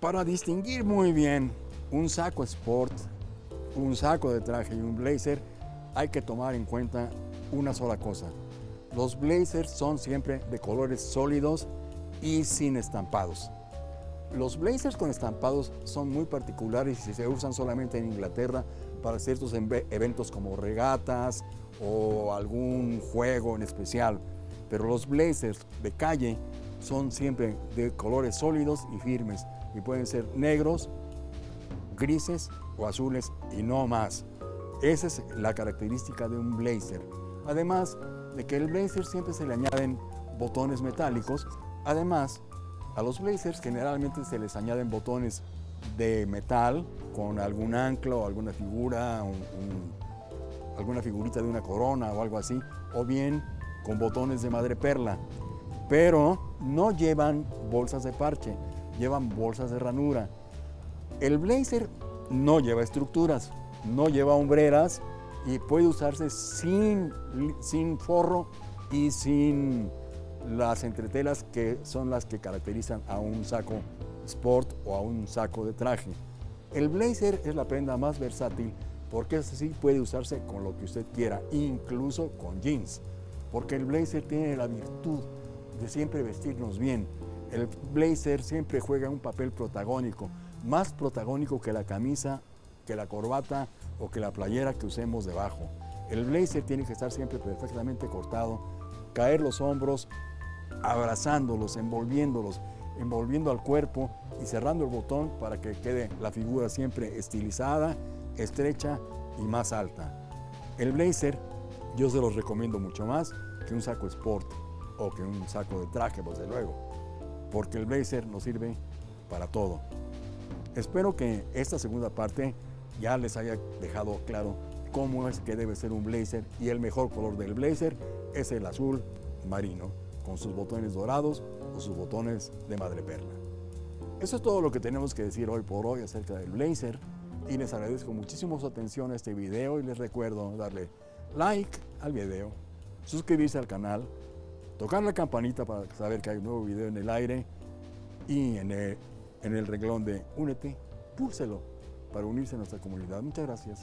Para distinguir muy bien un saco sport, un saco de traje y un blazer, hay que tomar en cuenta una sola cosa. Los blazers son siempre de colores sólidos y sin estampados. Los blazers con estampados son muy particulares y se usan solamente en Inglaterra para ciertos eventos como regatas o algún juego en especial. Pero los blazers de calle son siempre de colores sólidos y firmes y pueden ser negros, grises o azules y no más. Esa es la característica de un blazer. Además de que el blazer siempre se le añaden botones metálicos. Además, a los blazers generalmente se les añaden botones de metal con algún anclo, alguna figura, alguna figurita de una corona o algo así, o bien con botones de madre perla. Pero no llevan bolsas de parche, llevan bolsas de ranura. El blazer no lleva estructuras, no lleva hombreras y puede usarse sin, sin forro y sin las entretelas que son las que caracterizan a un saco sport o a un saco de traje. El blazer es la prenda más versátil porque así puede usarse con lo que usted quiera, incluso con jeans, porque el blazer tiene la virtud de siempre vestirnos bien. El blazer siempre juega un papel protagónico, más protagónico que la camisa, que la corbata o que la playera que usemos debajo. El blazer tiene que estar siempre perfectamente cortado, caer los hombros, abrazándolos, envolviéndolos, envolviendo al cuerpo y cerrando el botón para que quede la figura siempre estilizada, estrecha y más alta. El blazer yo se los recomiendo mucho más que un saco sport o que un saco de traje, desde luego, porque el blazer nos sirve para todo. Espero que esta segunda parte ya les haya dejado claro cómo es que debe ser un blazer y el mejor color del blazer es el azul marino con sus botones dorados o sus botones de madre perla. Eso es todo lo que tenemos que decir hoy por hoy acerca del blazer y les agradezco muchísimo su atención a este video y les recuerdo darle like al video, suscribirse al canal, tocar la campanita para saber que hay un nuevo video en el aire y en el, en el renglón de Únete, púlselo para unirse a nuestra comunidad. Muchas gracias.